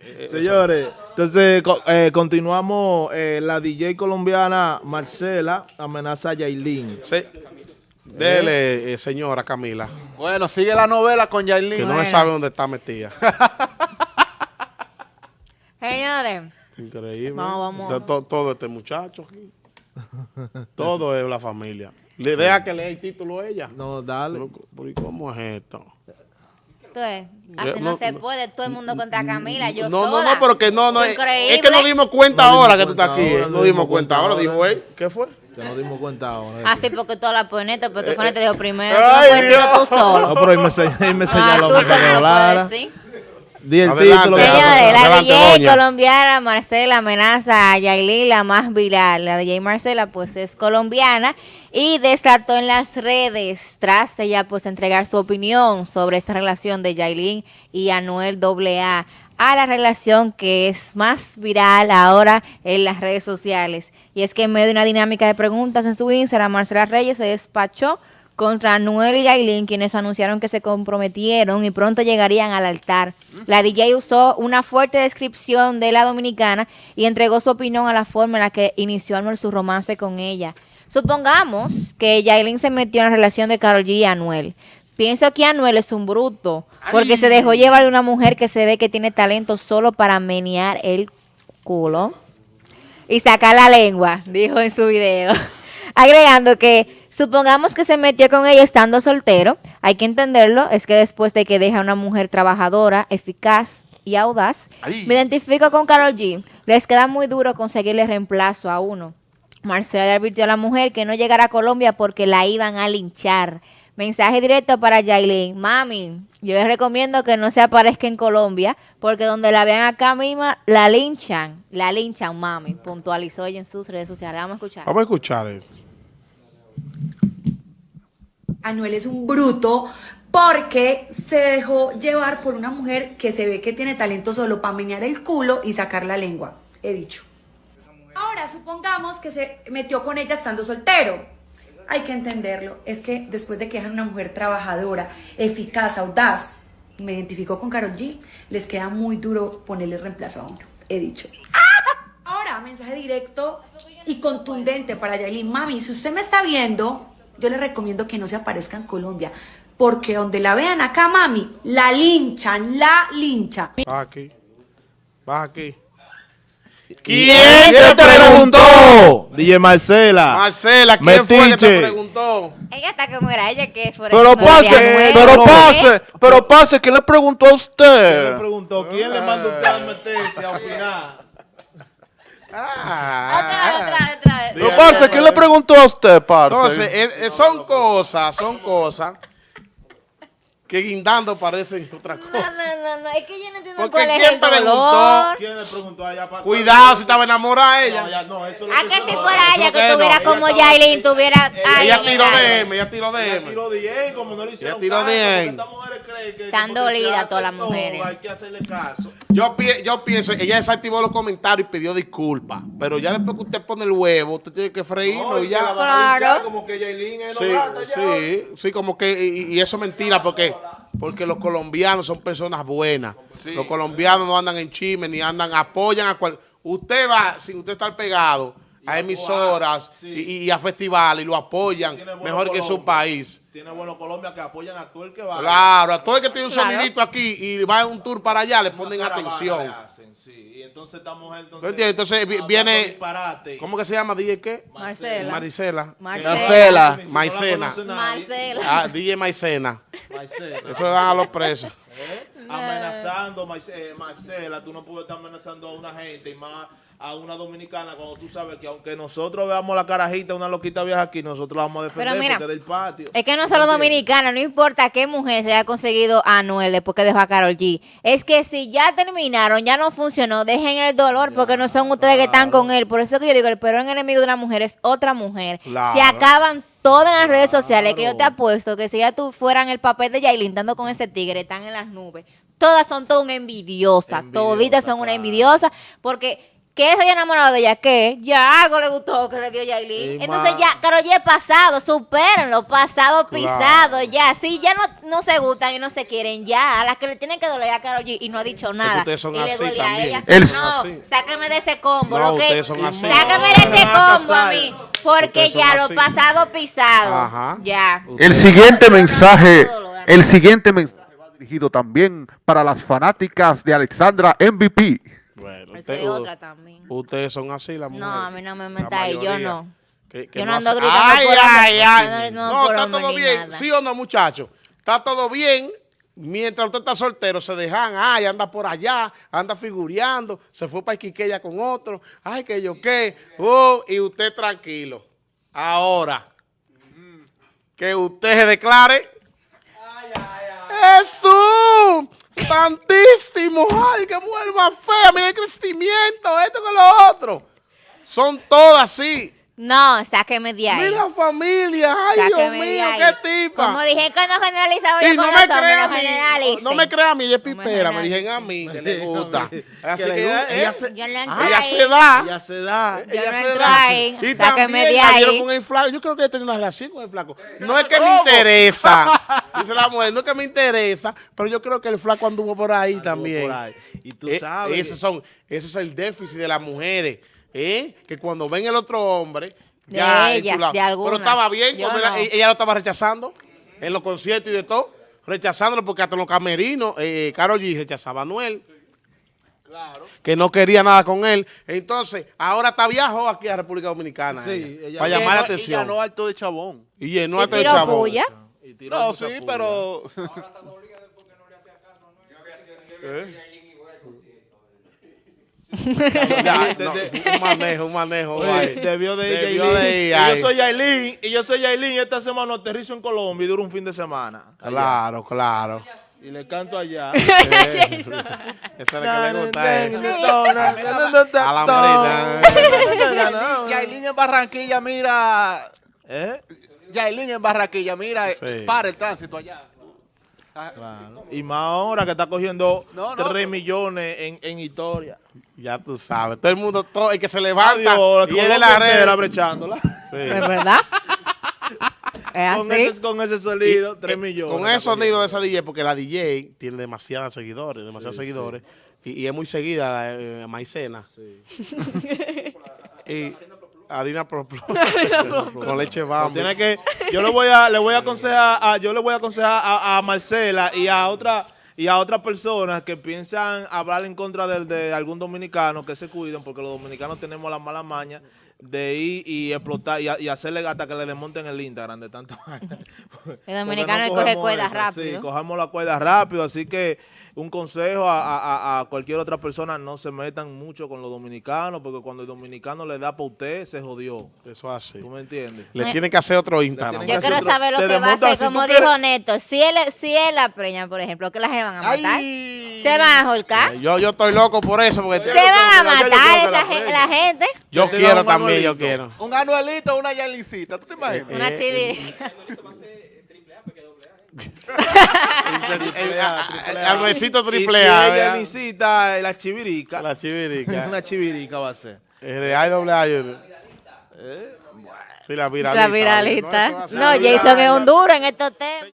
Eh, Señores, entonces eh, continuamos. Eh, la DJ colombiana Marcela amenaza a Yailin. Sí. Dele, señora Camila. Bueno, sigue la novela con Yailin. Que no sabe dónde está metida. Señores. Increíble. Vamos, vamos. todo este muchacho aquí. todo es la familia. Le deja que lea el título ella. No, dale. ¿Cómo es esto? Así no, se puede, todo el mundo contra Camila, yo No, no, no, pero que no, no, es, que nos dimos cuenta ahora que tú estás aquí, no nos dimos cuenta ahora, dijo él, ¿qué fue? Que nos dimos cuenta ahora. Así porque toda la ponete, pero tu fue te dijo primero, tú no puedes decirlo tú solo. No, pero él me, me señaló ah, que hablara. Di el título. Señores, la DJ colombiana Marcela amenaza a Yailin, la más viral. La DJ Marcela, pues, es colombiana y desató en las redes tras ella, pues, entregar su opinión sobre esta relación de Yailin y Anuel AA a la relación que es más viral ahora en las redes sociales. Y es que en medio de una dinámica de preguntas en su Instagram, Marcela Reyes se despachó contra Noel y Yailin, quienes anunciaron que se comprometieron y pronto llegarían al altar. La DJ usó una fuerte descripción de la dominicana y entregó su opinión a la forma en la que inició Anuel su romance con ella. Supongamos que Yailin se metió en la relación de Carol G y Anuel. Pienso que Anuel es un bruto, porque se dejó llevar de una mujer que se ve que tiene talento solo para menear el culo y sacar la lengua, dijo en su video. Agregando que Supongamos que se metió con ella estando soltero. Hay que entenderlo. Es que después de que deja a una mujer trabajadora, eficaz y audaz, me identifico con Carol G. Les queda muy duro conseguirle reemplazo a uno. Marcela advirtió a la mujer que no llegara a Colombia porque la iban a linchar. Mensaje directo para Jailin. Mami, yo les recomiendo que no se aparezca en Colombia porque donde la vean acá misma, la linchan. La linchan, mami. Puntualizó ella en sus redes sociales. Vamos a escuchar. Vamos a escuchar esto. Anuel es un bruto porque se dejó llevar por una mujer que se ve que tiene talento solo para menear el culo y sacar la lengua, he dicho. Ahora, supongamos que se metió con ella estando soltero. Hay que entenderlo. Es que después de que es una mujer trabajadora, eficaz, audaz, me identificó con Carol G, les queda muy duro ponerle reemplazo a uno. He dicho. Mensaje directo y contundente para Yailin. Mami, si usted me está viendo, yo le recomiendo que no se aparezca en Colombia, porque donde la vean acá, mami, la linchan, la linchan. Va aquí, va aquí. ¿Quién te preguntó? DJ Marcela. Marcela, ¿quién fue que te preguntó? Ella está como era ella que es por Pero pase, pero pase, pero pase, ¿quién le preguntó a usted? ¿Quién le preguntó? ¿Quién le mandó a usted a meterse a opinar? Ah, otra, otra, otra. Pero, parce, ¿qué le preguntó a usted, parce? Entonces, son cosas, son cosas que guindando parecen otra cosa. No, no, no, es que yo no entiendo Porque cuál es ¿quién el preguntó? ¿Quién le preguntó allá para Cuidado si estaba enamorada ella. No, ya, no, eso es lo A que que si fuera ella que que tuviera no. como Ella Yailin, tuviera... Ella tiró de M, ella tiró de Ella M. tiró bien, como no le hicieron Ella tiró que Están dolidas todas las mujeres. Hay que hacerle caso. Yo, pi- yo pienso, ella desactivó los comentarios y pidió disculpas. Pero ya después que usted pone el huevo, usted tiene que freírlo No, y ya. Claro. como que Yailin es Sí, no ya. sí, sí, como que, y, y eso es mentira, porque, porque los colombianos son personas buenas. Los colombianos no andan en chisme, ni andan, apoyan a cual. Usted va, sin usted estar pegado, a emisoras Sí. y, y a festivales y lo apoyan mejor que su país. Tiene bueno Colombia que apoyan a todo el que va. Claro, a todo el que tiene un Claro. sonidito aquí y va en un tour para allá, le ponen atención. le hacen, sí. Y entonces esta mujer entonces. Entonces, hablando viene- disparate. ¿Cómo que se llama? ¿DJ qué? Marcela. Marisela. Marcela. Marcela. Maicena. Marcela. Ah, DJ Maicena. Maicena. Eso le dan a los presos. ¿Eh? Amenazando, Marce- eh, Marcela, tú no puedes estar amenazando a una gente y más a una dominicana cuando tú sabes que aunque nosotros veamos la carajita, una loquita vieja aquí, nosotros la vamos a defender Pero mira, porque del patio. Es que no solo dominicana, no importa qué mujer se haya conseguido a Anuel después que dejó a Carol G. Es que si ya terminaron, ya no funcionó, dejen el dolor porque no son ustedes que están con él. Por eso que yo digo, el peor enemigo de una mujer es otra mujer. Claro. Se acaban todas las redes sociales que yo te apuesto que si ya tú fueran el papel de Yailin dando con ese tigre, están en las nubes. Todas son todas una envidiosa, Envidiosa, toditas son una envidiosa porque que él se haya enamorado de ella, ¿qué? Ya algo le gustó que le dio Yailin. Entonces ya, Karol G es pasado, supérenlo, pasado pisado, ya. Si ya no, no se gustan y no se quieren, ya. A las que le tienen que doler a Karol G y no ha dicho nada. ustedes son y le así duele a también. ella. El- no, Así. sáqueme de ese combo. No, lo que, ustedes son así. Sáqueme de ese combo a mí. Porque ya lo así. pasado pisado. Ajá. Ya. El siguiente mensaje, el siguiente mensaje va dirigido también para las fanáticas de Alexandra MVP. Bueno, Esa usted- es otra también. ustedes son así, las mujeres. No, a mí no me ahí, yo no. Que- que Yo no ando gritando ay, por ay, ay. no- no está todo bien. nada. ¿Sí o no, muchachos? Está todo bien. Mientras usted está soltero, se dejan, ay, anda por allá, anda figureando, se fue para Iquiqueya con otro, ay, que yo qué, oh, y usted tranquilo. Ahora, que usted se declare. ¡Jesús! ¡Santísimo! ¡Ay, qué mujer más fea! ¡Mira el crecimiento! Esto con lo otro. Son todas así. No, sáqueme de ahí. Mira familia, ay Dios mío, ahí. qué tipa. Como dije que no generalizaba yo y no con me los hombres, no mí, generalicen. no me crea a mí, ella es pipera, me dijeron a mí que le gusta. Así Que le que gusta, ella, ella se- Yo no entro ella se da. Ya se da. Yo ella no se da. ahí, Y sáqueme también de ahí. con el flaco. Yo creo que tenía una relación con el flaco. No es que me interesa, dice la mujer, no es que me interesa, pero yo creo que el flaco anduvo por ahí también. por ahí. Y tú Eh, sabes. Ese, son, ese es el déficit de las mujeres, ¿eh? que cuando ven el otro hombre, De ya ellas, de algunas. Pero estaba bien Yo cuando era- no. ella lo estaba rechazando en los conciertos y de todo, rechazándolo porque hasta en los camerinos, eh, Karol G rechazaba a Anuel. Que no quería nada con él. Entonces, ahora está viajó aquí a República Dominicana. Sí, ella, ella- para Y llamar la Y atención. ganó alto de chabón. Y llenó Y el tiró chabón. puya. Y tiró No, sí, puya. pero... Ya, no, un manejo, un manejo. Oye, vale. debió de ir Debió de ir Y yo soy Yailin, y yo soy Yailin, y esta semana aterrizo en Colombia y duro un fin de semana. allá. Claro, claro. Y le canto allá. Es lo que le gusta a él. A la marina. Yailin en Barranquilla, mira... ¿Eh? Yailin en Barranquilla, mira, Sí. para el tránsito allá. Claro. Y más ahora que está cogiendo No, no, 3 pero- millones en, en historia. Ya tú sabes. Todo el mundo, todo el que se levanta Adiós, y es de la red. brechándola. Sí. ¿Es verdad? ¿Es Con así? ese, con ese sonido, 3 Eh, millones. Con ese sonido de esa DJ, porque la DJ tiene demasiados seguidores, demasiados seguidores. Y, y es muy seguida la eh, maicena. y harina pro, pro- con leche bamba. Tiene que, yo le voy a, le voy a aconsejar, a, yo le voy a aconsejar a, a Marcela y a otra y a otras personas que piensan hablar en contra del- de, algún dominicano que se cuiden porque los dominicanos tenemos la mala maña de ir y explotar y, a- y hacerle hasta que le desmonten el Instagram de tanta vaina. Porque dominicano no coge cogemos cuerda eso, rápido. Sí, cojamos la cuerda rápido, así que un consejo a, a- a- a cualquier otra persona, no se metan mucho con los dominicanos porque cuando el dominicano le da para usted, se jodió. Eso así. ¿Tú me entiendes? Le tiene que hacer otro tienen Instagram. Yo quiero otro- saber lo que va a hacer, como dijo quieres- Neto. Si él, si él la preña, por ejemplo, que las van a matar. Ay. Se van a holcar. Eh, Yo, yo estoy loco por eso, porque Se van a matar esa la gente. yo quiero también, yo quiero. Un anuelito, una Yalincita, ¿tú te imaginas? Una chivi. El- a- a- Al besito Y triple si A. la chivirica, La chivirica. una chivirica va a ser. El hay doble A. yo- Sí, la viralita. La viralita. No, Jason es un duro en estos temas.